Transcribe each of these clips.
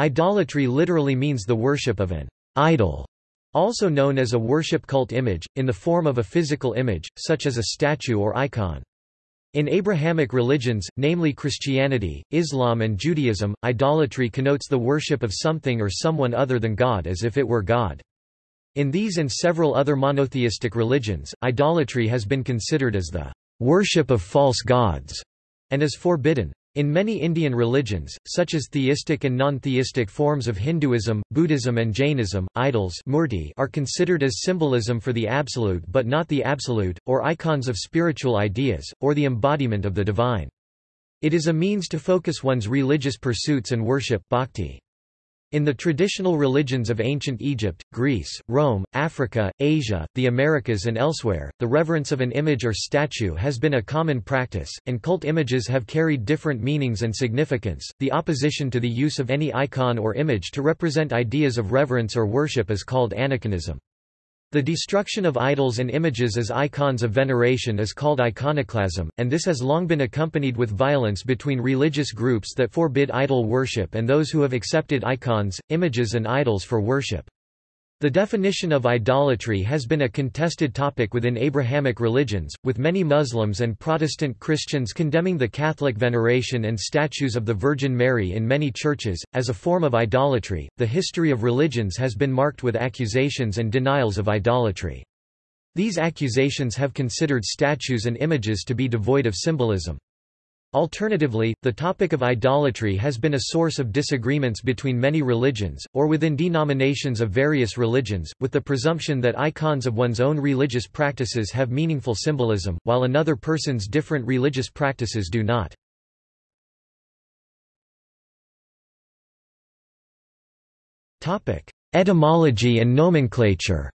Idolatry literally means the worship of an idol, also known as a worship cult image, in the form of a physical image, such as a statue or icon. In Abrahamic religions, namely Christianity, Islam and Judaism, idolatry connotes the worship of something or someone other than God as if it were God. In these and several other monotheistic religions, idolatry has been considered as the worship of false gods, and is forbidden. In many Indian religions, such as theistic and non-theistic forms of Hinduism, Buddhism and Jainism, idols murti are considered as symbolism for the absolute but not the absolute, or icons of spiritual ideas, or the embodiment of the divine. It is a means to focus one's religious pursuits and worship bhakti. In the traditional religions of ancient Egypt, Greece, Rome, Africa, Asia, the Americas and elsewhere, the reverence of an image or statue has been a common practice, and cult images have carried different meanings and significance. The opposition to the use of any icon or image to represent ideas of reverence or worship is called aniconism. The destruction of idols and images as icons of veneration is called iconoclasm, and this has long been accompanied with violence between religious groups that forbid idol worship and those who have accepted icons, images and idols for worship. The definition of idolatry has been a contested topic within Abrahamic religions, with many Muslims and Protestant Christians condemning the Catholic veneration and statues of the Virgin Mary in many churches, as a form of idolatry. The history of religions has been marked with accusations and denials of idolatry. These accusations have considered statues and images to be devoid of symbolism. Alternatively, the topic of idolatry has been a source of disagreements between many religions, or within denominations of various religions, with the presumption that icons of one's own religious practices have meaningful symbolism, while another person's different religious practices do not. Etymology and nomenclature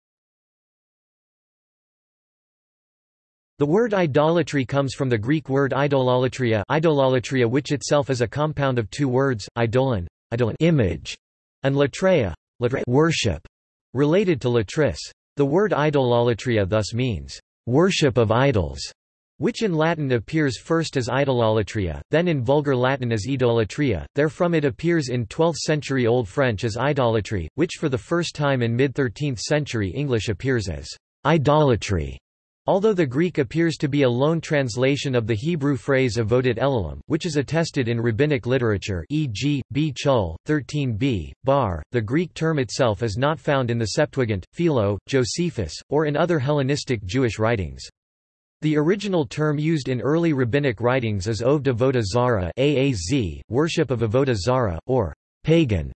The word idolatry comes from the Greek word idololatria, idololatria which itself is a compound of two words, idolon, idolon image, and latreia, latreia worship, related to latris. The word idololatria thus means, worship of idols, which in Latin appears first as idololatria, then in Vulgar Latin as idolatria, therefrom it appears in 12th-century Old French as idolatry, which for the first time in mid-13th century English appears as idolatry. Although the Greek appears to be a loan translation of the Hebrew phrase avodat Elohim, which is attested in rabbinic literature e.g., B. Chul, 13b, Bar, the Greek term itself is not found in the Septuagint, Philo, Josephus, or in other Hellenistic Jewish writings. The original term used in early rabbinic writings is oved avodah zara aaz, worship of avodah zara, or pagan.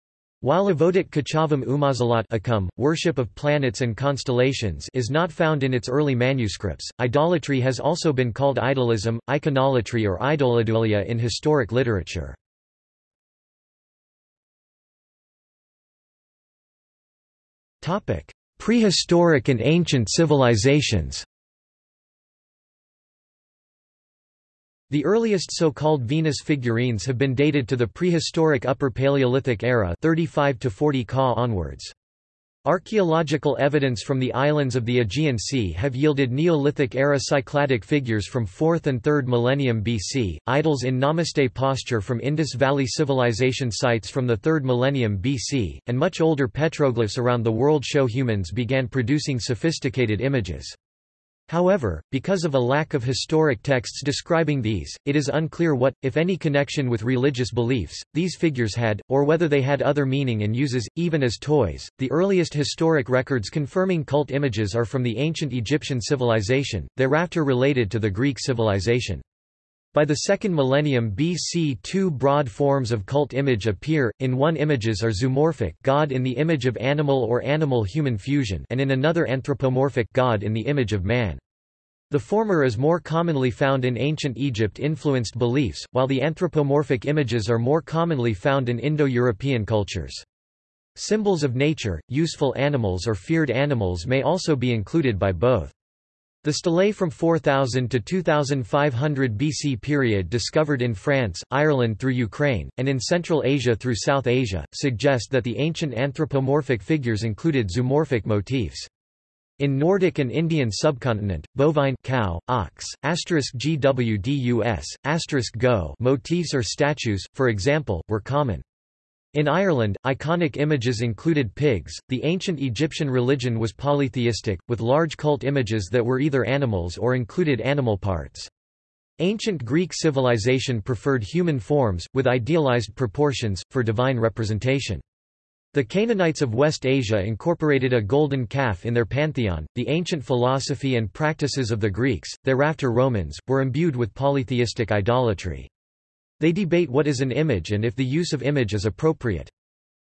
While avodat kachavim umazalat akum, worship of planets and constellations is not found in its early manuscripts, idolatry has also been called idolism, iconolatry or idoladulia in historic literature. Prehistoric and ancient civilizations The earliest so-called Venus figurines have been dated to the prehistoric Upper Paleolithic era 35 to 40 Ca onwards. Archaeological evidence from the islands of the Aegean Sea have yielded Neolithic-era Cycladic figures from 4th and 3rd millennium BC, idols in namaste posture from Indus Valley Civilization sites from the 3rd millennium BC, and much older petroglyphs around the world show humans began producing sophisticated images. However, because of a lack of historic texts describing these, it is unclear what, if any connection with religious beliefs, these figures had, or whether they had other meaning and uses, even as toys. The earliest historic records confirming cult images are from the ancient Egyptian civilization, thereafter related to the Greek civilization. By the second millennium BC two broad forms of cult image appear, in one images are zoomorphic God in the image of animal or animal-human fusion and in another anthropomorphic God in the image of man. The former is more commonly found in ancient Egypt-influenced beliefs, while the anthropomorphic images are more commonly found in Indo-European cultures. Symbols of nature, useful animals or feared animals may also be included by both. The stelae from 4000 to 2500 BC period discovered in France, Ireland through Ukraine, and in Central Asia through South Asia, suggest that the ancient anthropomorphic figures included zoomorphic motifs. In Nordic and Indian subcontinent, bovine cow, ox, gwdus, go motifs or statues, for example, were common. In Ireland, iconic images included pigs. The ancient Egyptian religion was polytheistic, with large cult images that were either animals or included animal parts. Ancient Greek civilization preferred human forms, with idealized proportions, for divine representation. The Canaanites of West Asia incorporated a golden calf in their pantheon. The ancient philosophy and practices of the Greeks, thereafter Romans, were imbued with polytheistic idolatry. They debate what is an image and if the use of image is appropriate.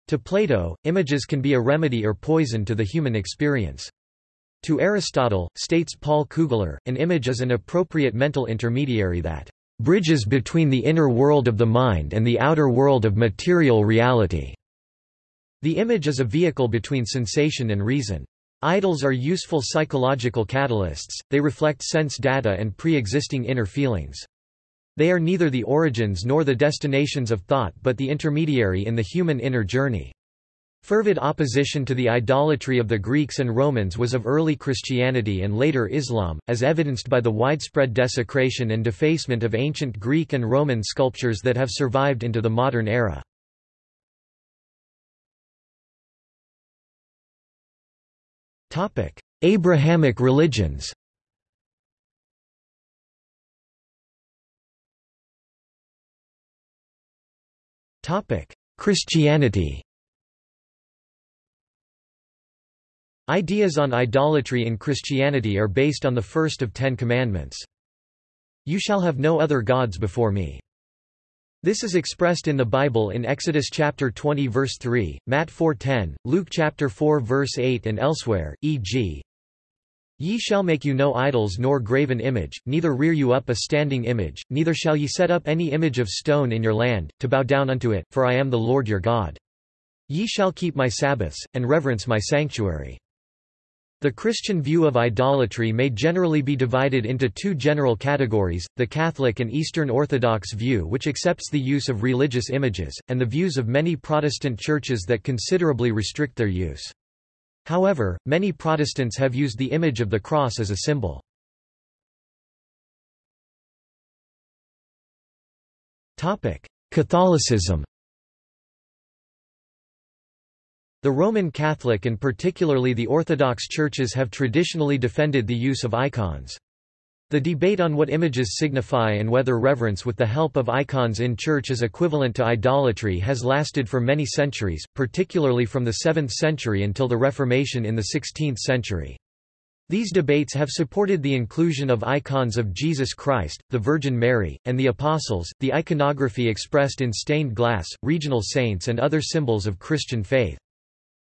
To Plato, images can be a remedy or poison to the human experience. To Aristotle, states Paul Kugler, an image is an appropriate mental intermediary that bridges between the inner world of the mind and the outer world of material reality. The image is a vehicle between sensation and reason. Idols are useful psychological catalysts, they reflect sense data and pre-existing inner feelings. They are neither the origins nor the destinations of thought but the intermediary in the human inner journey. Fervid opposition to the idolatry of the Greeks and Romans was of early Christianity and later Islam, as evidenced by the widespread desecration and defacement of ancient Greek and Roman sculptures that have survived into the modern era. Abrahamic religions Christianity Ideas on idolatry in Christianity are based on the first of Ten Commandments. You shall have no other gods before me. This is expressed in the Bible in Exodus chapter 20 verse 3, Matt 4:10, Luke chapter 4 verse 8 and elsewhere, e.g. Ye shall make you no idols nor graven image, neither rear you up a standing image, neither shall ye set up any image of stone in your land, to bow down unto it, for I am the Lord your God. Ye shall keep my Sabbaths, and reverence my sanctuary. The Christian view of idolatry may generally be divided into two general categories, the Catholic and Eastern Orthodox view which accepts the use of religious images, and the views of many Protestant churches that considerably restrict their use. However, many Protestants have used the image of the cross as a symbol. Catholicism The Roman Catholic and particularly the Orthodox churches have traditionally defended the use of icons. The debate on what images signify and whether reverence with the help of icons in church is equivalent to idolatry has lasted for many centuries, particularly from the 7th century until the Reformation in the 16th century. These debates have supported the inclusion of icons of Jesus Christ, the Virgin Mary, and the Apostles, the iconography expressed in stained glass, regional saints and other symbols of Christian faith.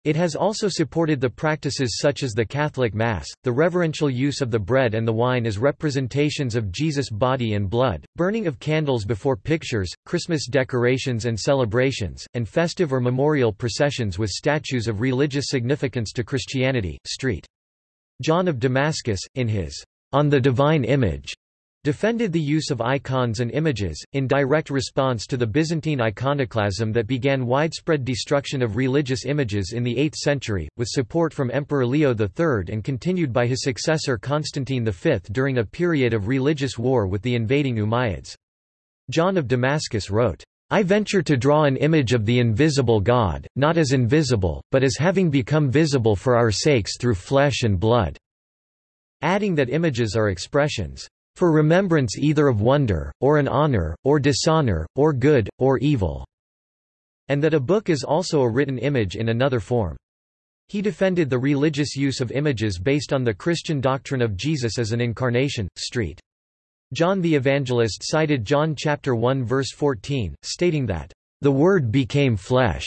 It has also supported the practices such as the Catholic Mass, the reverential use of the bread and the wine as representations of Jesus' body and blood, burning of candles before pictures, Christmas decorations and celebrations, and festive or memorial processions with statues of religious significance to Christianity. St. John of Damascus, in his On the Divine Image, defended the use of icons and images, in direct response to the Byzantine iconoclasm that began widespread destruction of religious images in the 8th century, with support from Emperor Leo III and continued by his successor Constantine V during a period of religious war with the invading Umayyads. John of Damascus wrote, I venture to draw an image of the invisible God, not as invisible, but as having become visible for our sakes through flesh and blood." adding that images are expressions for remembrance either of wonder, or an honor, or dishonor, or good, or evil", and that a book is also a written image in another form. He defended the religious use of images based on the Christian doctrine of Jesus as an incarnation. Street. John the Evangelist cited John chapter 1 verse 14, stating that, "...the Word became flesh."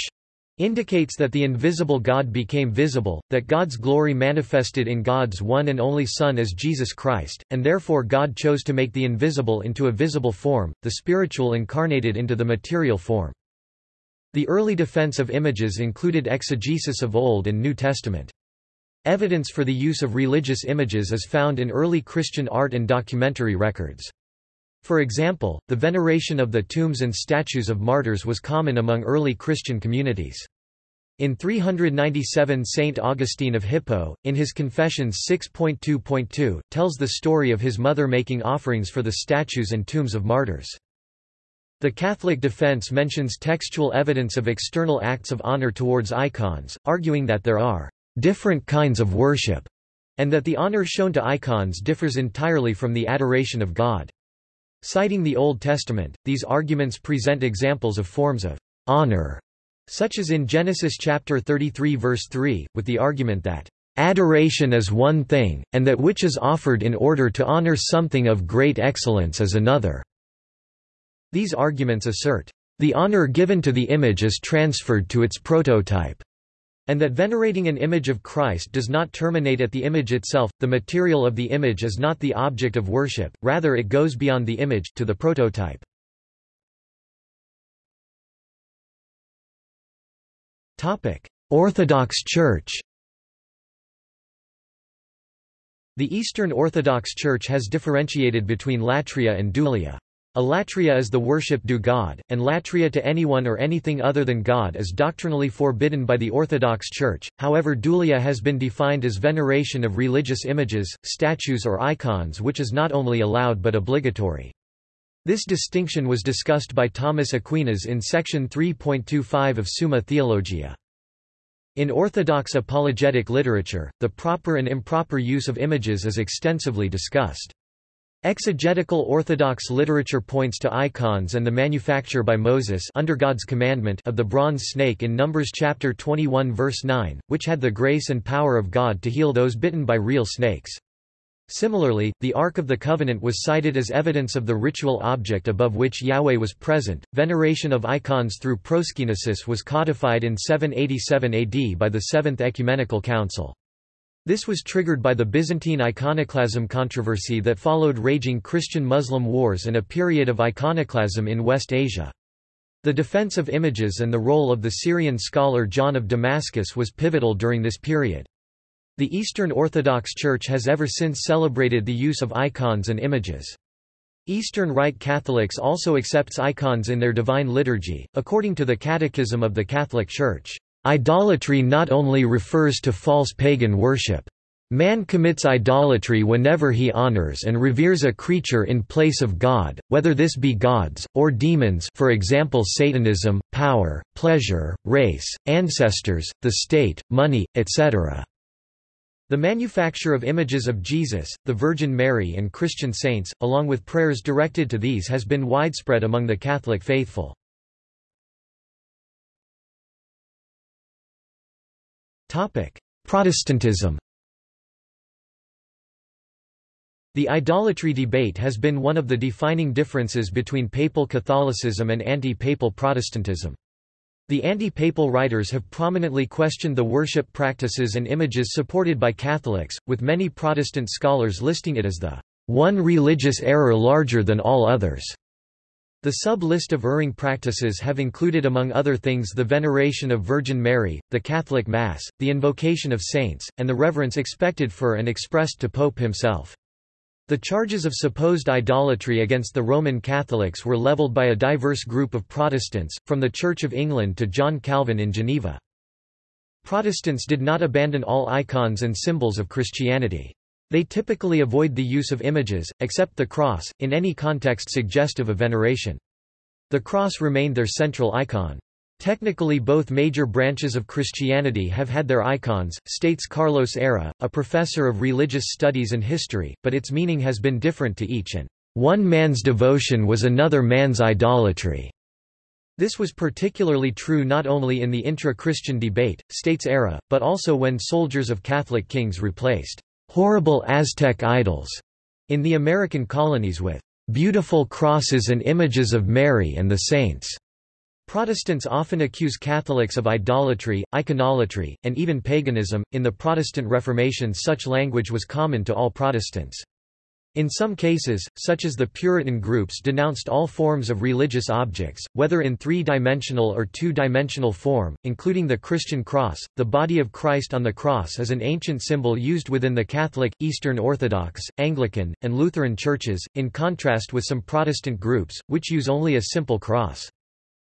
Indicates that the invisible God became visible, that God's glory manifested in God's one and only Son as Jesus Christ, and therefore God chose to make the invisible into a visible form, the spiritual incarnated into the material form. The early defense of images included exegesis of Old and New Testament. Evidence for the use of religious images is found in early Christian art and documentary records. For example, the veneration of the tombs and statues of martyrs was common among early Christian communities. In 397 Saint Augustine of Hippo, in his Confessions 6.2.2, tells the story of his mother making offerings for the statues and tombs of martyrs. The Catholic defense mentions textual evidence of external acts of honor towards icons, arguing that there are different kinds of worship, and that the honor shown to icons differs entirely from the adoration of God. Citing the Old Testament, these arguments present examples of forms of honor, such as in Genesis chapter 33 verse 3, with the argument that adoration is one thing, and that which is offered in order to honor something of great excellence is another. These arguments assert, the honor given to the image is transferred to its prototype, and that venerating an image of Christ does not terminate at the image itself, the material of the image is not the object of worship, rather it goes beyond the image, to the prototype. Orthodox Church The Eastern Orthodox Church has differentiated between latria and dulia. Alatria is the worship due God, and latria to anyone or anything other than God is doctrinally forbidden by the Orthodox Church, however dulia has been defined as veneration of religious images, statues or icons which is not only allowed but obligatory. This distinction was discussed by Thomas Aquinas in section 3.25 of Summa Theologia. In Orthodox apologetic literature, the proper and improper use of images is extensively discussed. Exegetical Orthodox literature points to icons and the manufacture by Moses under God's commandment of the bronze snake in Numbers chapter 21 verse 9, which had the grace and power of God to heal those bitten by real snakes. Similarly, the Ark of the Covenant was cited as evidence of the ritual object above which Yahweh was present. Veneration of icons through proskynesis was codified in 787 AD by the Seventh Ecumenical Council. This was triggered by the Byzantine iconoclasm controversy that followed raging Christian-Muslim wars and a period of iconoclasm in West Asia. The defense of images and the role of the Syrian scholar John of Damascus was pivotal during this period. The Eastern Orthodox Church has ever since celebrated the use of icons and images. Eastern Rite Catholics also accepts icons in their divine liturgy, according to the Catechism of the Catholic Church. Idolatry not only refers to false pagan worship. Man commits idolatry whenever he honors and reveres a creature in place of God, whether this be gods, or demons for example Satanism, power, pleasure, race, ancestors, the state, money, etc. The manufacture of images of Jesus, the Virgin Mary and Christian saints, along with prayers directed to these has been widespread among the Catholic faithful. Protestantism The idolatry debate has been one of the defining differences between papal Catholicism and anti-papal Protestantism. The anti-papal writers have prominently questioned the worship practices and images supported by Catholics, with many Protestant scholars listing it as the one religious error larger than all others. The sub-list of erring practices have included among other things the veneration of Virgin Mary, the Catholic Mass, the invocation of saints, and the reverence expected for and expressed to Pope himself. The charges of supposed idolatry against the Roman Catholics were leveled by a diverse group of Protestants, from the Church of England to John Calvin in Geneva. Protestants did not abandon all icons and symbols of Christianity. They typically avoid the use of images, except the cross, in any context suggestive of veneration. The cross remained their central icon. Technically both major branches of Christianity have had their icons, states Carlos Eire, a professor of religious studies and history, but its meaning has been different to each and one man's devotion was another man's idolatry. This was particularly true not only in the intra-Christian debate, states Eire, but also when soldiers of Catholic kings replaced horrible Aztec idols in the American colonies with beautiful crosses and images of Mary and the saints. Protestants often accuse Catholics of idolatry, iconolatry, and even paganism. In the Protestant Reformation, such language was common to all Protestants. In some cases, such as the Puritan groups denounced all forms of religious objects, whether in three-dimensional or two-dimensional form, including the Christian cross. The body of Christ on the cross is an ancient symbol used within the Catholic, Eastern Orthodox, Anglican, and Lutheran churches, in contrast with some Protestant groups, which use only a simple cross.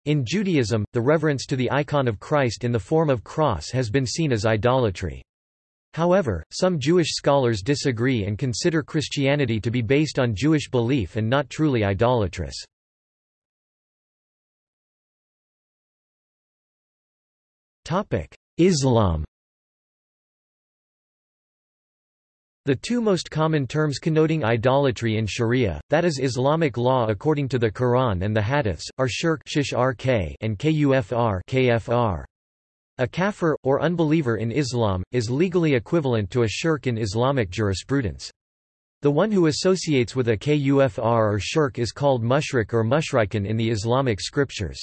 In Judaism, the reverence to the icon of Christ in the form of cross has been seen as idolatry. However, some Jewish scholars disagree and consider Christianity to be based on Jewish belief and not truly idolatrous. Islam The two most common terms connoting idolatry in Sharia, that is Islamic law according to the Quran and the Hadiths, are shirk and kufr, kfr. A kafir, or unbeliever in Islam, is legally equivalent to a shirk in Islamic jurisprudence. The one who associates with a kufr or shirk is called mushrik or mushrikin in the Islamic scriptures.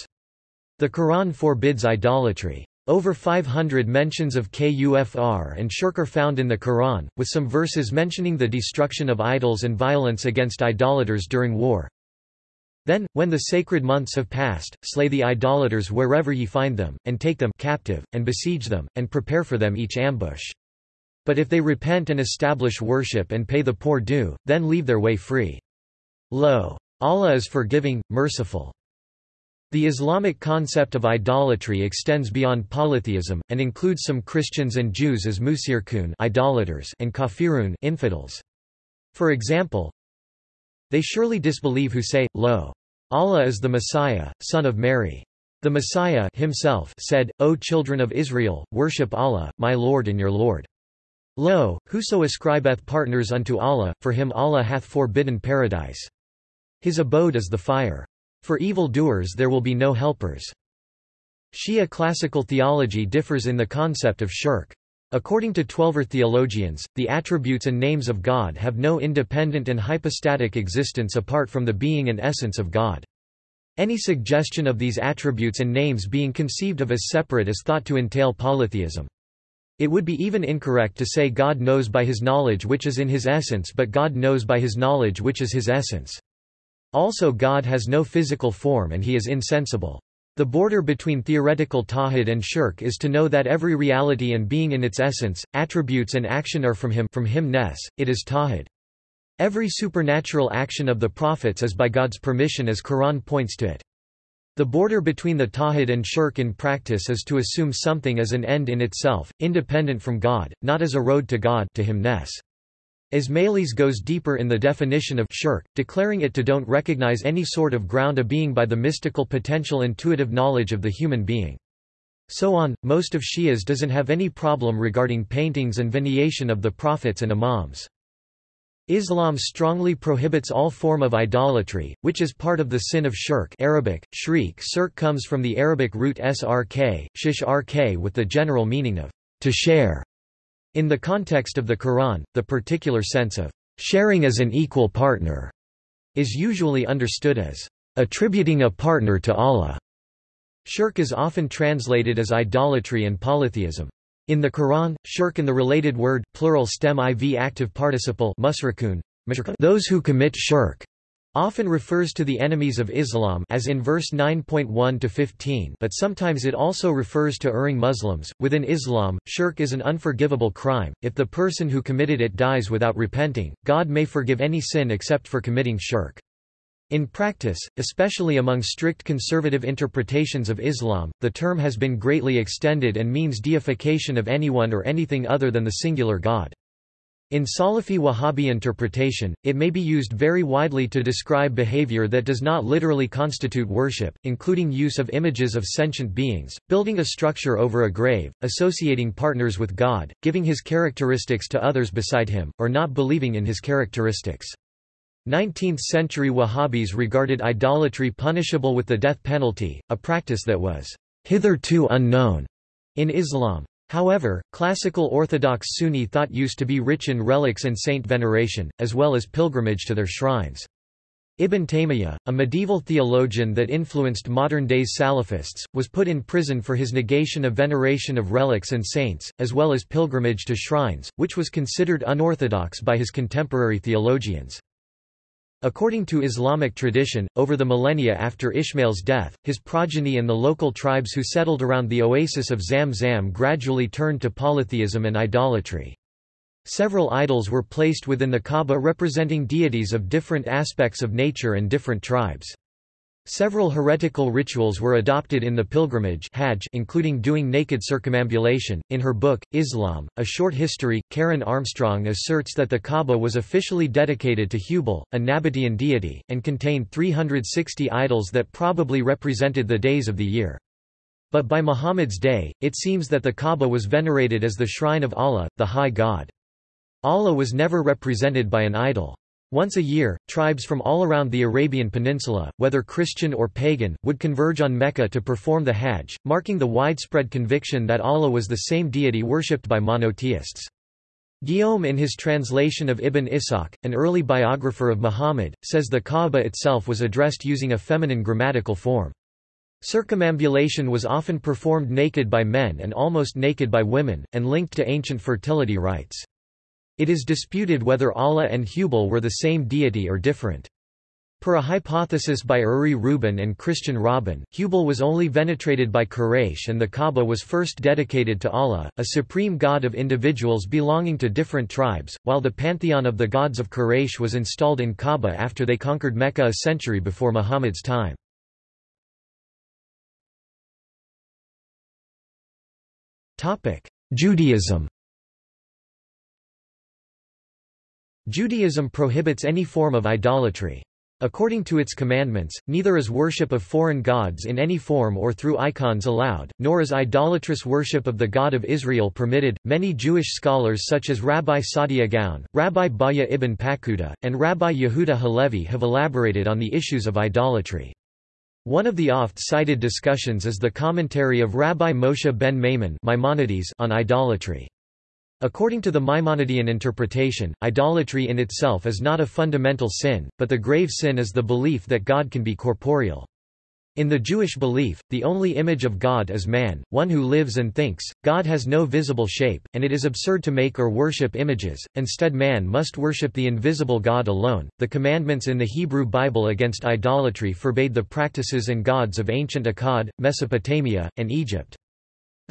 The Quran forbids idolatry. Over 500 mentions of kufr and shirk are found in the Quran, with some verses mentioning the destruction of idols and violence against idolaters during war. Then, when the sacred months have passed, slay the idolaters wherever ye find them, and take them captive, and besiege them, and prepare for them each ambush. But if they repent and establish worship and pay the poor due, then leave their way free. Lo! Allah is forgiving, merciful. The Islamic concept of idolatry extends beyond polytheism, and includes some Christians and Jews as mushrikun idolaters and kafirun infidels. For example, they surely disbelieve who say, Lo! Allah is the Messiah, son of Mary. The Messiah himself said, O children of Israel, worship Allah, my Lord and your Lord. Lo, whoso ascribeth partners unto Allah, for him Allah hath forbidden paradise. His abode is the fire. For evil-doers there will be no helpers. Shia classical theology differs in the concept of shirk. According to Twelver theologians, the attributes and names of God have no independent and hypostatic existence apart from the being and essence of God. Any suggestion of these attributes and names being conceived of as separate is thought to entail polytheism. It would be even incorrect to say God knows by his knowledge which is in his essence but God knows by his knowledge which is his essence. Also God has no physical form and he is insensible. The border between theoretical tawhid and shirk is to know that every reality and being in its essence, attributes and action are from him from him ness, it is tawhid. Every supernatural action of the prophets is by God's permission as Quran points to it. The border between the tawhid and shirk in practice is to assume something as an end in itself, independent from God, not as a road to God to him ness. Ismailis goes deeper in the definition of shirk, declaring it to don't recognize any sort of ground a being by the mystical potential intuitive knowledge of the human being. So on, most of Shias doesn't have any problem regarding paintings and veneration of the prophets and imams. Islam strongly prohibits all form of idolatry, which is part of the sin of shirk Arabic, shriek sirk comes from the Arabic root srk, shish rk with the general meaning of to share. In the context of the Quran, the particular sense of sharing as an equal partner is usually understood as attributing a partner to Allah. Shirk is often translated as idolatry and polytheism. In the Quran, shirk and the related word, plural stem iv active participle those who commit shirk often refers to the enemies of Islam as in verse 9.1 to 15 but sometimes it also refers to erring Muslims. Within Islam, shirk is an unforgivable crime. If the person who committed it dies without repenting, God may forgive any sin except for committing shirk. In practice, especially among strict conservative interpretations of Islam, the term has been greatly extended and means deification of anyone or anything other than the singular God. In Salafi Wahhabi interpretation, it may be used very widely to describe behavior that does not literally constitute worship, including use of images of sentient beings, building a structure over a grave, associating partners with God, giving his characteristics to others beside him, or not believing in his characteristics. 19th-century Wahhabis regarded idolatry punishable with the death penalty, a practice that was hitherto unknown in Islam. However, classical Orthodox Sunni thought used to be rich in relics and saint veneration, as well as pilgrimage to their shrines. Ibn Taymiyyah, a medieval theologian that influenced modern-day Salafists, was put in prison for his negation of veneration of relics and saints, as well as pilgrimage to shrines, which was considered unorthodox by his contemporary theologians. According to Islamic tradition, over the millennia after Ishmael's death, his progeny and the local tribes who settled around the oasis of Zamzam gradually turned to polytheism and idolatry. Several idols were placed within the Kaaba representing deities of different aspects of nature and different tribes. Several heretical rituals were adopted in the pilgrimage Hajj including doing naked circumambulation. In her book, Islam, A Short History, Karen Armstrong asserts that the Kaaba was officially dedicated to Hubal, a Nabatean deity, and contained 360 idols that probably represented the days of the year. But by Muhammad's day, it seems that the Kaaba was venerated as the shrine of Allah, the High God. Allah was never represented by an idol. Once a year, tribes from all around the Arabian Peninsula, whether Christian or pagan, would converge on Mecca to perform the Hajj, marking the widespread conviction that Allah was the same deity worshipped by monotheists. Guillaume in his translation of Ibn Ishaq, an early biographer of Muhammad, says the Kaaba itself was addressed using a feminine grammatical form. Circumambulation was often performed naked by men and almost naked by women, and linked to ancient fertility rites. It is disputed whether Allah and Hubal were the same deity or different. Per a hypothesis by Uri Rubin and Christian Robin, Hubal was only venerated by Quraysh and the Kaaba was first dedicated to Allah, a supreme god of individuals belonging to different tribes, while the pantheon of the gods of Quraysh was installed in Kaaba after they conquered Mecca a century before Muhammad's time. Judaism Judaism prohibits any form of idolatry. According to its commandments, neither is worship of foreign gods in any form or through icons allowed, nor is idolatrous worship of the God of Israel permitted. Many Jewish scholars such as Rabbi Saadia Gaon, Rabbi Bahya ibn Paquda, and Rabbi Yehuda Halevi have elaborated on the issues of idolatry. One of the oft-cited discussions is the commentary of Rabbi Moshe ben Maimon Maimonides on idolatry. According to the Maimonidean interpretation, idolatry in itself is not a fundamental sin, but the grave sin is the belief that God can be corporeal. In the Jewish belief, the only image of God is man, one who lives and thinks. God has no visible shape, and it is absurd to make or worship images, instead, man must worship the invisible God alone. The commandments in the Hebrew Bible against idolatry forbade the practices and gods of ancient Akkad, Mesopotamia, and Egypt.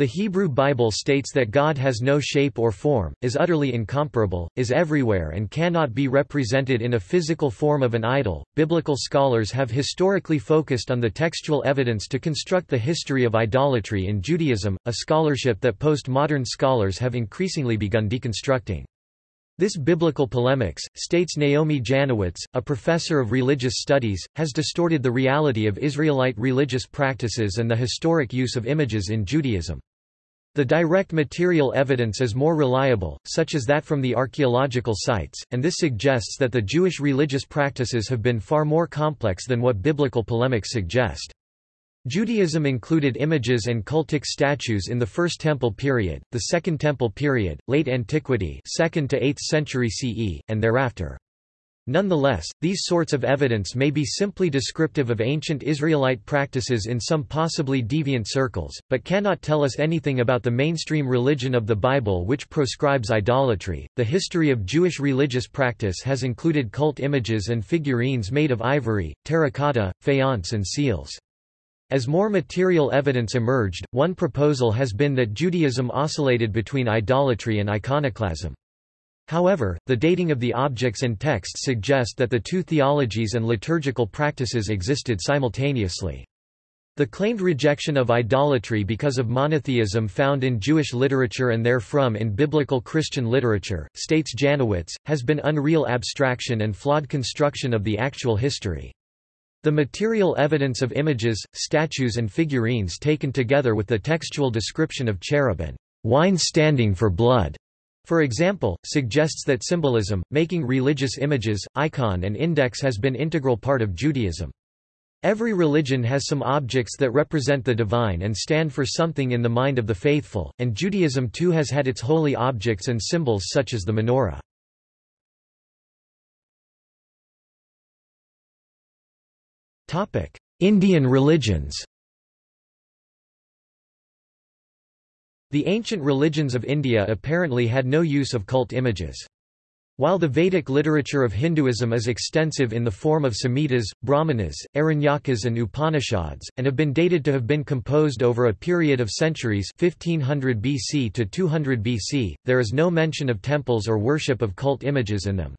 The Hebrew Bible states that God has no shape or form, is utterly incomparable, is everywhere and cannot be represented in a physical form of an idol. Biblical scholars have historically focused on the textual evidence to construct the history of idolatry in Judaism, a scholarship that postmodern scholars have increasingly begun deconstructing. This biblical polemics, states Naomi Janowitz, a professor of religious studies, has distorted the reality of Israelite religious practices and the historic use of images in Judaism. The direct material evidence is more reliable, such as that from the archaeological sites, and this suggests that the Jewish religious practices have been far more complex than what biblical polemics suggest. Judaism included images and cultic statues in the First Temple period, the Second Temple period, Late Antiquity 2nd to 8th century CE, and thereafter. Nonetheless, these sorts of evidence may be simply descriptive of ancient Israelite practices in some possibly deviant circles, but cannot tell us anything about the mainstream religion of the Bible which proscribes idolatry. The history of Jewish religious practice has included cult images and figurines made of ivory, terracotta, faience, and seals. As more material evidence emerged, one proposal has been that Judaism oscillated between idolatry and iconoclasm. However, the dating of the objects and texts suggest that the two theologies and liturgical practices existed simultaneously. The claimed rejection of idolatry because of monotheism found in Jewish literature and therefrom in biblical Christian literature, states Janowitz, has been unreal abstraction and flawed construction of the actual history. The material evidence of images, statues and figurines taken together with the textual description of cherub and wine standing for blood, for example, suggests that symbolism, making religious images, icon and index has been integral part of Judaism. Every religion has some objects that represent the divine and stand for something in the mind of the faithful, and Judaism too has had its holy objects and symbols such as the menorah. Indian religions The ancient religions of India apparently had no use of cult images. While the Vedic literature of Hinduism is extensive in the form of Samhitas, Brahmanas, Aranyakas and Upanishads, and have been dated to have been composed over a period of centuries 1500 BC to 200 BC, there is no mention of temples or worship of cult images in them.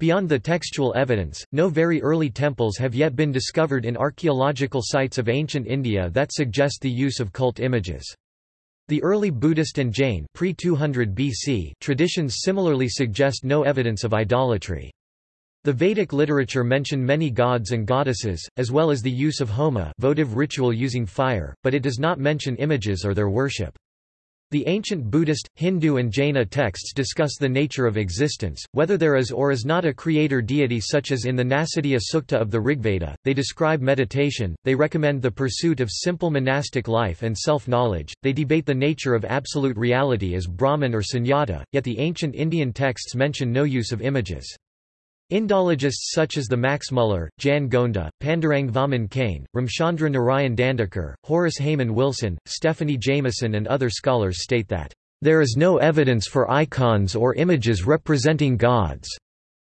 Beyond the textual evidence, no very early temples have yet been discovered in archaeological sites of ancient India that suggest the use of cult images. The early Buddhist and Jain pre-200 BC traditions similarly suggest no evidence of idolatry. The Vedic literature mention many gods and goddesses, as well as the use of homa votive ritual using fire, but it does not mention images or their worship. The ancient Buddhist, Hindu and Jaina texts discuss the nature of existence, whether there is or is not a creator deity such as in the Nasadiya Sukta of the Rigveda. They describe meditation, they recommend the pursuit of simple monastic life and self-knowledge, they debate the nature of absolute reality as Brahman or Sunyata, yet the ancient Indian texts mention no use of images. Indologists such as the Max Muller, Jan Gonda, Pandurang Vaman Kane, Ramchandra Narayan Dandekar, Horace Hayman Wilson, Stephanie Jamison and other scholars state that, "...there is no evidence for icons or images representing gods."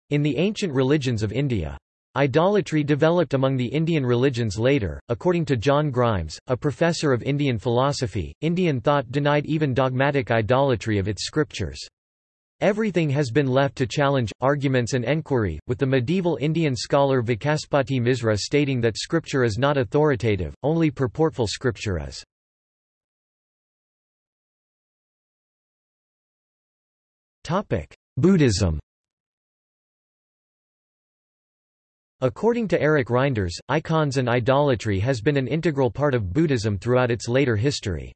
in the ancient religions of India. Idolatry developed among the Indian religions later. According to John Grimes, a professor of Indian philosophy, Indian thought denied even dogmatic idolatry of its scriptures. Everything has been left to challenge, arguments and enquiry, with the medieval Indian scholar Vachaspati Misra stating that scripture is not authoritative, only purportful scripture is. Buddhism According to Eric Reinders, icons and idolatry has been an integral part of Buddhism throughout its later history.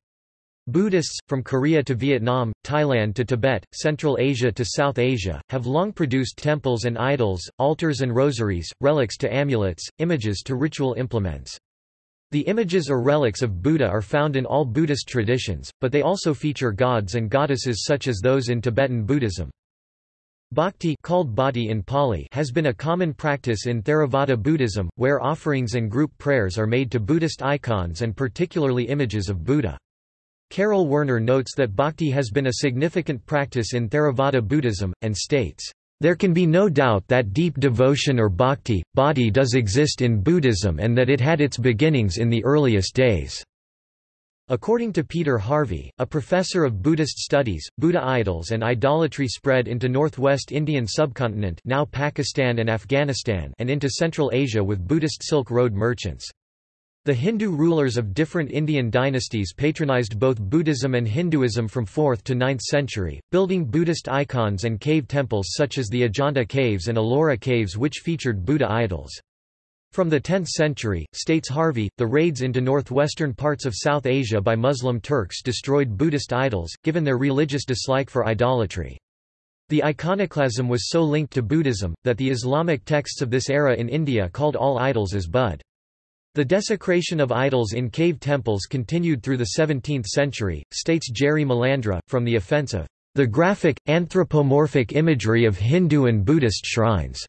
Buddhists, from Korea to Vietnam, Thailand to Tibet, Central Asia to South Asia, have long produced temples and idols, altars and rosaries, relics to amulets, images to ritual implements. The images or relics of Buddha are found in all Buddhist traditions, but they also feature gods and goddesses such as those in Tibetan Buddhism. Bhakti called bhati in Pali has been a common practice in Theravada Buddhism, where offerings and group prayers are made to Buddhist icons and particularly images of Buddha. Karel Werner notes that bhakti has been a significant practice in Theravada Buddhism, and states, "...there can be no doubt that deep devotion or bhakti, bhakti does exist in Buddhism and that it had its beginnings in the earliest days." According to Peter Harvey, a professor of Buddhist studies, Buddha idols and idolatry spread into northwest Indian subcontinent now Pakistan and Afghanistan and into Central Asia with Buddhist Silk Road merchants. The Hindu rulers of different Indian dynasties patronized both Buddhism and Hinduism from 4th to 9th century, building Buddhist icons and cave temples such as the Ajanta caves and Ellora caves which featured Buddha idols. From the 10th century, states Harvey, the raids into northwestern parts of South Asia by Muslim Turks destroyed Buddhist idols, given their religious dislike for idolatry. The iconoclasm was so linked to Buddhism, that the Islamic texts of this era in India called all idols as Bud. The desecration of idols in cave temples continued through the 17th century, states Geri Malandra, from the offense of the graphic, anthropomorphic imagery of Hindu and Buddhist shrines.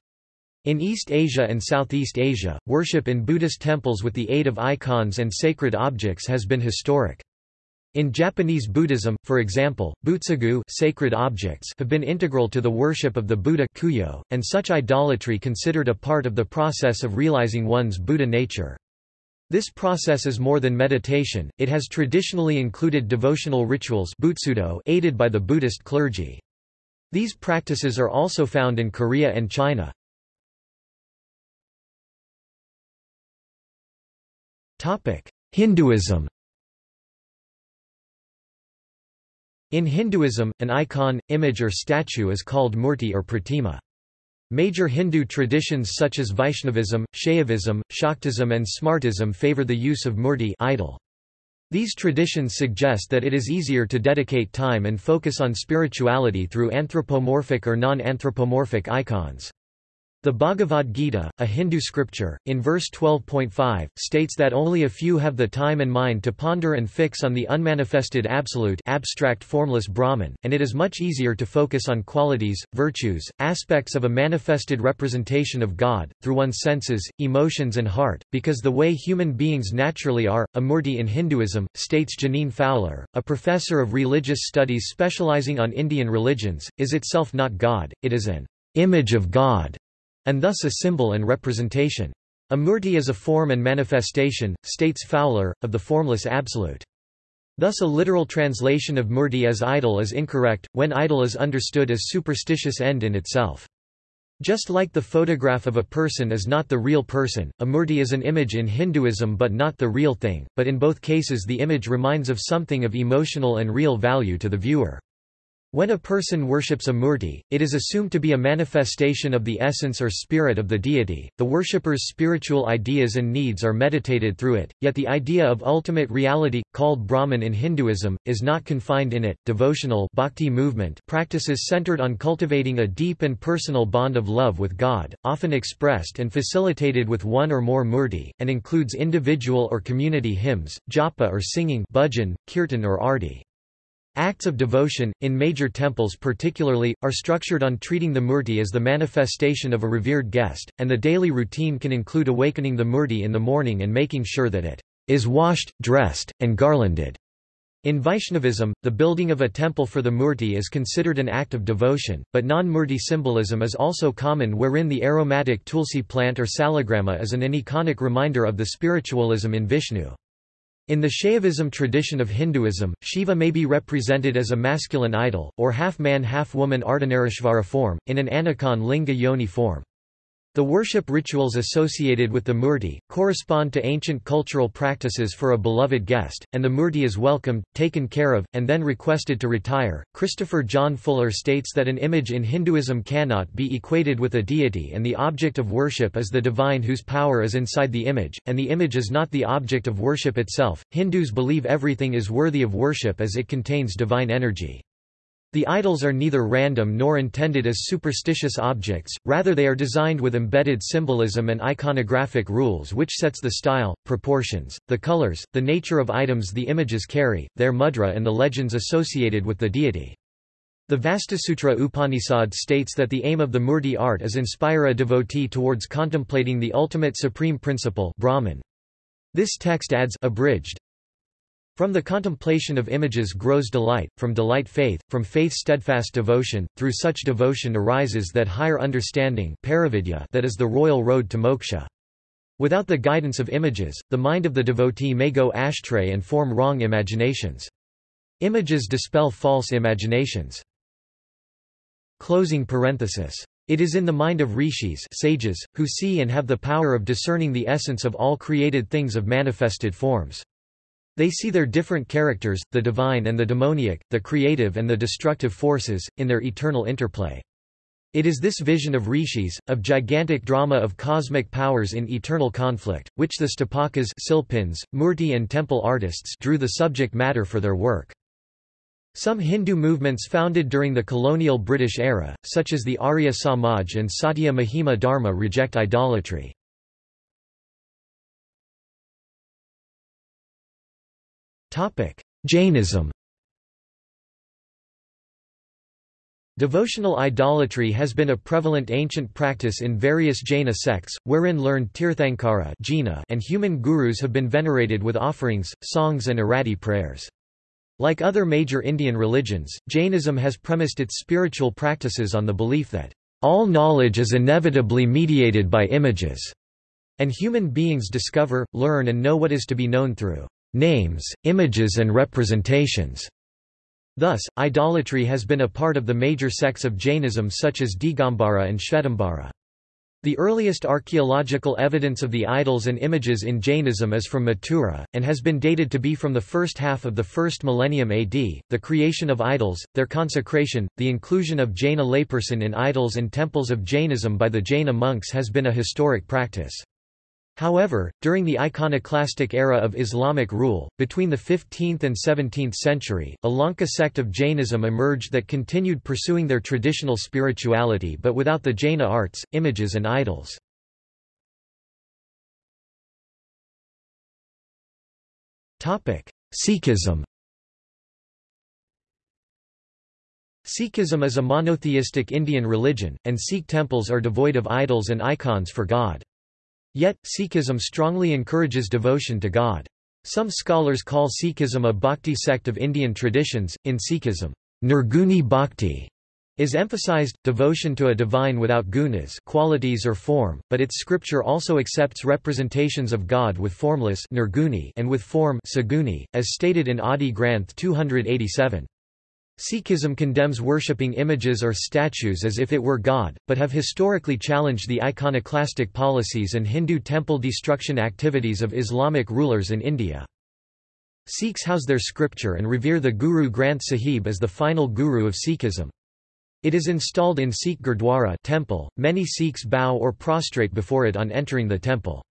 In East Asia and Southeast Asia, worship in Buddhist temples with the aid of icons and sacred objects has been historic. In Japanese Buddhism, for example, butsugu sacred objects have been integral to the worship of the Buddha kuyo, and such idolatry considered a part of the process of realizing one's Buddha nature. This process is more than meditation, it has traditionally included devotional rituals aided by the Buddhist clergy. These practices are also found in Korea and China. Hinduism In Hinduism, an icon, image or statue is called murti or pratima. Major Hindu traditions such as Vaishnavism, Shaivism, Shaktism and Smartism favor the use of murti idol. These traditions suggest that it is easier to dedicate time and focus on spirituality through anthropomorphic or non-anthropomorphic icons. The Bhagavad Gita, a Hindu scripture, in verse 12.5, states that only a few have the time and mind to ponder and fix on the unmanifested absolute abstract formless Brahman, and it is much easier to focus on qualities, virtues, aspects of a manifested representation of God, through one's senses, emotions and heart, because the way human beings naturally are, amurti in Hinduism, states Jeaneane Fowler, a professor of religious studies specializing on Indian religions, is itself not God, it is an image of God and thus a symbol and representation. A murti is a form and manifestation, states Fowler, of the formless absolute. Thus a literal translation of murti as idol is incorrect, when idol is understood as superstitious end in itself. Just like the photograph of a person is not the real person, a murti is an image in Hinduism but not the real thing, but in both cases the image reminds of something of emotional and real value to the viewer. When a person worships a murti, it is assumed to be a manifestation of the essence or spirit of the deity. The worshipper's spiritual ideas and needs are meditated through it, yet the idea of ultimate reality, called Brahman in Hinduism, is not confined in it. Devotional bhakti movement practices centered on cultivating a deep and personal bond of love with God, often expressed and facilitated with one or more murti, and includes individual or community hymns, japa or singing, bhajan, kirtan or arti. Acts of devotion, in major temples particularly, are structured on treating the murti as the manifestation of a revered guest, and the daily routine can include awakening the murti in the morning and making sure that it is washed, dressed, and garlanded. In Vaishnavism, the building of a temple for the murti is considered an act of devotion, but non-murti symbolism is also common wherein the aromatic tulsi plant or salagrama is an aniconic reminder of the spiritualism in Vishnu. In the Shaivism tradition of Hinduism, Shiva may be represented as a masculine idol, or half-man half-woman Ardhanarishvara form, in an Anicon linga yoni form. The worship rituals associated with the murti, correspond to ancient cultural practices for a beloved guest, and the murti is welcomed, taken care of, and then requested to retire. Christopher John Fuller states that an image in Hinduism cannot be equated with a deity and the object of worship is the divine whose power is inside the image, and the image is not the object of worship itself. Hindus believe everything is worthy of worship as it contains divine energy. The idols are neither random nor intended as superstitious objects, rather they are designed with embedded symbolism and iconographic rules which sets the style, proportions, the colors, the nature of items the images carry, their mudra and the legends associated with the deity. The Vastusutra Upanishad states that the aim of the Murti art is inspire a devotee towards contemplating the ultimate supreme principle Brahman. This text adds abridged, from the contemplation of images grows delight, from delight faith, from faith steadfast devotion, through such devotion arises that higher understanding that is the royal road to moksha. Without the guidance of images, the mind of the devotee may go astray and form wrong imaginations. Images dispel false imaginations. Closing parenthesis. It is in the mind of rishis sages, who see and have the power of discerning the essence of all created things of manifested forms. They see their different characters, the divine and the demoniac, the creative and the destructive forces, in their eternal interplay. It is this vision of rishis, of gigantic drama of cosmic powers in eternal conflict, which the Sthapakas Silpins, Murti and temple artists drew the subject matter for their work. Some Hindu movements founded during the colonial British era, such as the Arya Samaj and Satya Mahima Dharma reject idolatry. Jainism Devotional idolatry has been a prevalent ancient practice in various Jaina sects, wherein learned Tirthankara and human gurus have been venerated with offerings, songs and arati prayers. Like other major Indian religions, Jainism has premised its spiritual practices on the belief that, "...all knowledge is inevitably mediated by images," and human beings discover, learn and know what is to be known through names, images and representations. Thus, idolatry has been a part of the major sects of Jainism such as Digambara and Shvetambara. The earliest archaeological evidence of the idols and images in Jainism is from Mathura, and has been dated to be from the first half of the first millennium AD. The creation of idols, their consecration, the inclusion of Jaina layperson in idols and temples of Jainism by the Jaina monks has been a historic practice. However, during the iconoclastic era of Islamic rule, between the 15th and 17th century, a Lonka sect of Jainism emerged that continued pursuing their traditional spirituality but without the Jaina arts, images and idols. Sikhism Sikhism is a monotheistic Indian religion, and Sikh temples are devoid of idols and icons for God. Yet, Sikhism strongly encourages devotion to God. Some scholars call Sikhism a bhakti sect of Indian traditions. In Sikhism, Nirguni bhakti is emphasized, devotion to a divine without gunas qualities or form, but its scripture also accepts representations of God with formless nirguni and with form saguni, as stated in Adi Granth 287. Sikhism condemns worshipping images or statues as if it were God, but have historically challenged the iconoclastic policies and Hindu temple destruction activities of Islamic rulers in India. Sikhs house their scripture and revere the Guru Granth Sahib as the final guru of Sikhism. It is installed in Sikh Gurdwara temple. Many Sikhs bow or prostrate before it on entering the temple.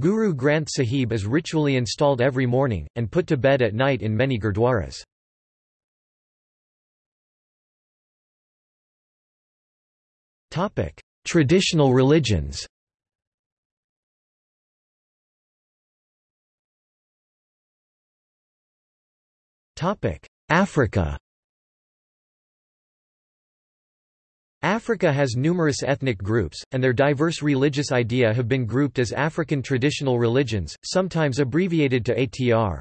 Guru Granth Sahib is ritually installed every morning, and put to bed at night in many gurdwaras. Traditional religions. Topic: Africa. Africa has numerous ethnic groups, and their diverse religious idea have been grouped as African traditional religions, sometimes abbreviated to ATR.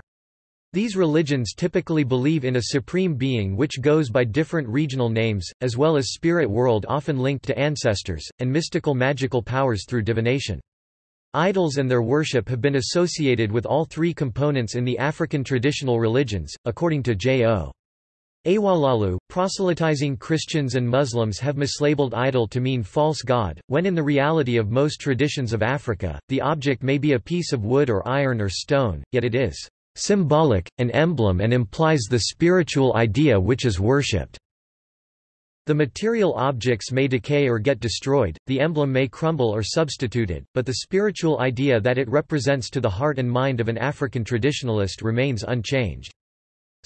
These religions typically believe in a supreme being which goes by different regional names, as well as spirit world often linked to ancestors, and mystical magical powers through divination. Idols and their worship have been associated with all three components in the African traditional religions, according to J.O. Awolalu, proselytizing Christians and Muslims have mislabeled idol to mean false god, when in the reality of most traditions of Africa, the object may be a piece of wood or iron or stone, yet it is symbolic, an emblem and implies the spiritual idea which is worshipped. The material objects may decay or get destroyed, the emblem may crumble or substituted, but the spiritual idea that it represents to the heart and mind of an African traditionalist remains unchanged.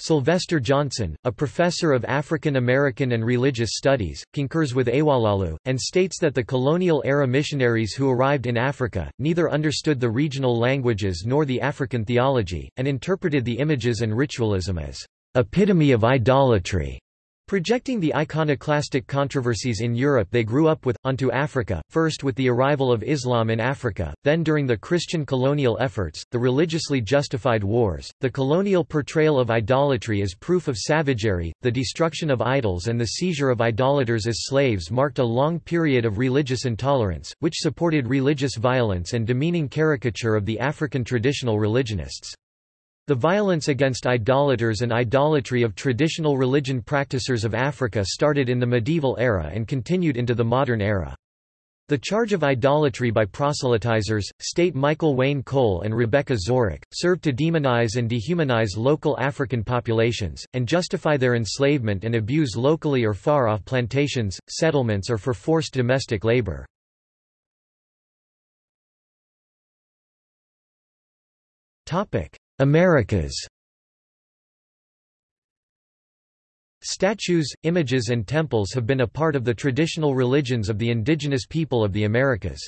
Sylvester Johnson, a professor of African American and religious studies, concurs with Awolalu, and states that the colonial-era missionaries who arrived in Africa, neither understood the regional languages nor the African theology, and interpreted the images and ritualism as epitome of idolatry. Projecting the iconoclastic controversies in Europe they grew up with, onto Africa, first with the arrival of Islam in Africa, then during the Christian colonial efforts, the religiously justified wars, the colonial portrayal of idolatry as proof of savagery, the destruction of idols and the seizure of idolaters as slaves marked a long period of religious intolerance, which supported religious violence and demeaning caricature of the African traditional religionists. The violence against idolaters and idolatry of traditional religion practicers of Africa started in the medieval era and continued into the modern era. The charge of idolatry by proselytizers, state Michael Wayne Cole and Rebecca Zorach, served to demonize and dehumanize local African populations, and justify their enslavement and abuse locally or far off plantations, settlements or for forced domestic labor. Americas Statues, images and temples have been a part of the traditional religions of the indigenous people of the Americas.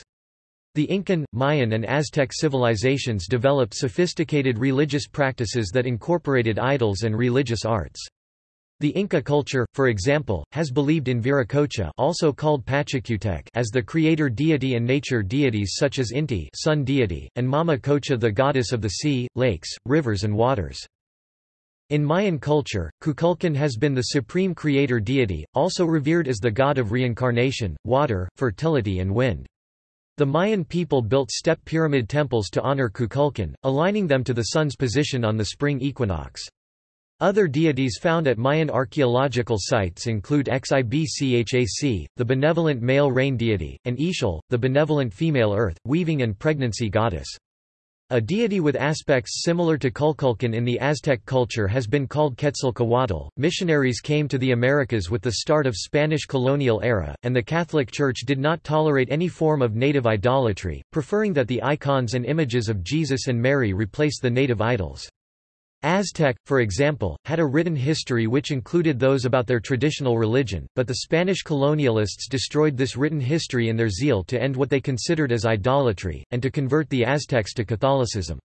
The Incan, Mayan and Aztec civilizations developed sophisticated religious practices that incorporated idols and religious arts. The Inca culture, for example, has believed in Viracocha also called Pachacutec as the creator deity and nature deities such as Inti sun deity, and Mama Cocha the goddess of the sea, lakes, rivers and waters. In Mayan culture, Kukulkan has been the supreme creator deity, also revered as the god of reincarnation, water, fertility and wind. The Mayan people built step pyramid temples to honor Kukulkan, aligning them to the sun's position on the spring equinox. Other deities found at Mayan archaeological sites include Xibchac, the benevolent male rain deity, and Ixchel, the benevolent female earth, weaving and pregnancy goddess. A deity with aspects similar to Kukulkan in the Aztec culture has been called Quetzalcoatl. Missionaries came to the Americas with the start of Spanish colonial era, and the Catholic Church did not tolerate any form of native idolatry, preferring that the icons and images of Jesus and Mary replace the native idols. Aztec, for example, had a written history which included those about their traditional religion, but the Spanish colonialists destroyed this written history in their zeal to end what they considered as idolatry, and to convert the Aztecs to Catholicism.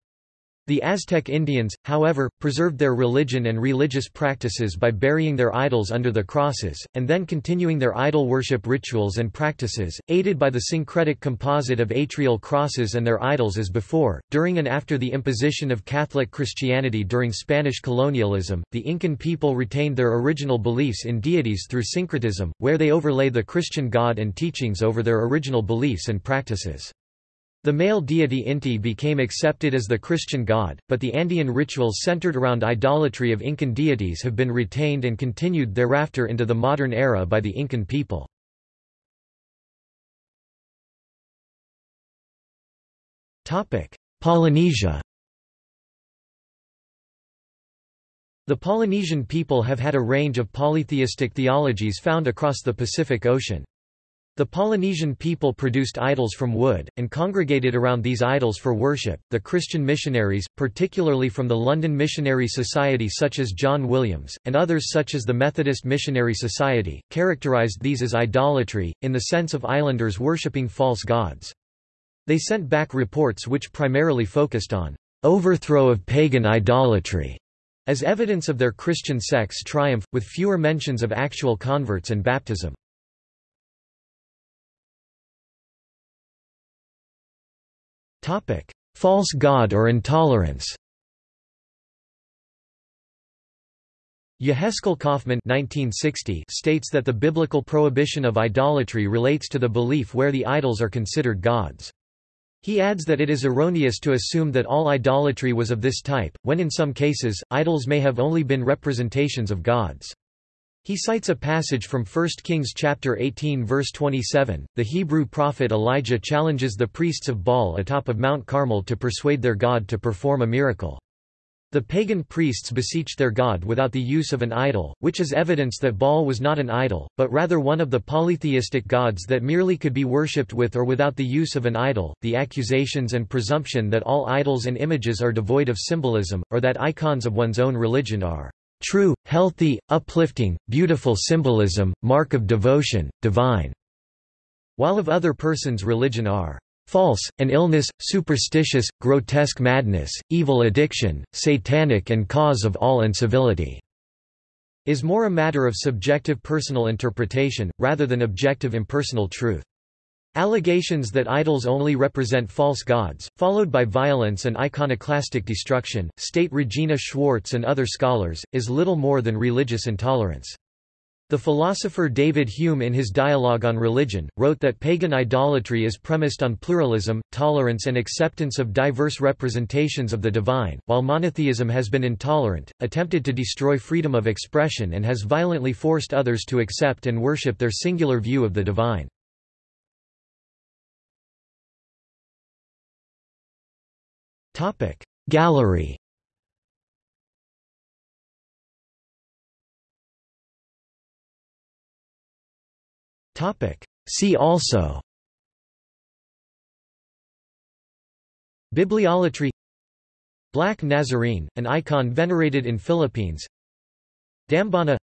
The Aztec Indians, however, preserved their religion and religious practices by burying their idols under the crosses, and then continuing their idol worship rituals and practices, aided by the syncretic composite of atrial crosses and their idols as before. During and after the imposition of Catholic Christianity during Spanish colonialism, the Incan people retained their original beliefs in deities through syncretism, where they overlay the Christian God and teachings over their original beliefs and practices. The male deity Inti became accepted as the Christian god, but the Andean rituals centered around idolatry of Incan deities have been retained and continued thereafter into the modern era by the Incan people. Polynesia The Polynesian people have had a range of polytheistic theologies found across the Pacific Ocean. The Polynesian people produced idols from wood, and congregated around these idols for worship. The Christian missionaries, particularly from the London Missionary Society, such as John Williams, and others such as the Methodist Missionary Society, characterized these as idolatry, in the sense of islanders worshipping false gods. They sent back reports which primarily focused on overthrow of pagan idolatry as evidence of their Christian sect's triumph, with fewer mentions of actual converts and baptism. False god or intolerance Yehezkel Kaufman 1960 states that the biblical prohibition of idolatry relates to the belief where the idols are considered gods. He adds that it is erroneous to assume that all idolatry was of this type, when in some cases, idols may have only been representations of gods. He cites a passage from 1 Kings chapter 18 verse 27. The Hebrew prophet Elijah challenges the priests of Baal atop of Mount Carmel to persuade their god to perform a miracle. The pagan priests beseeched their god without the use of an idol, which is evidence that Baal was not an idol, but rather one of the polytheistic gods that merely could be worshipped with or without the use of an idol. The accusations and presumption that all idols and images are devoid of symbolism, or that icons of one's own religion are true, healthy, uplifting, beautiful symbolism, mark of devotion, divine, while of other person's religion are false, an illness, superstitious, grotesque madness, evil addiction, satanic and cause of all incivility, is more a matter of subjective personal interpretation, rather than objective impersonal truth. Allegations that idols only represent false gods, followed by violence and iconoclastic destruction, state Regina Schwartz and other scholars, is little more than religious intolerance. The philosopher David Hume in his Dialogue on Religion, wrote that pagan idolatry is premised on pluralism, tolerance and acceptance of diverse representations of the divine, while monotheism has been intolerant, attempted to destroy freedom of expression and has violently forced others to accept and worship their singular view of the divine. Gallery. See also. Bibliolatry. Black Nazarene, an icon venerated in Philippines. Dambana.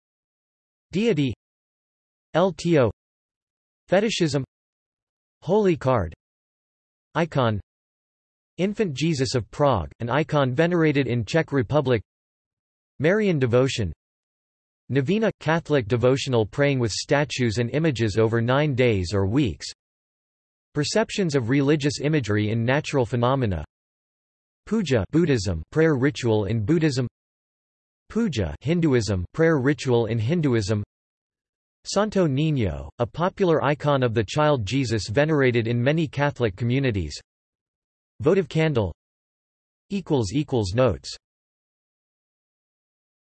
Deity. LTO Fetishism. Holy Card. Icon Infant Jesus of Prague, an icon venerated in Czech Republic. Marian devotion. Novena – Catholic devotional praying with statues and images over nine days or weeks. Perceptions of religious imagery in natural phenomena. Puja Buddhism prayer ritual in Buddhism. Puja Hinduism prayer ritual in Hinduism. Santo Niño, a popular icon of the child Jesus venerated in many Catholic communities Votive candle. Notes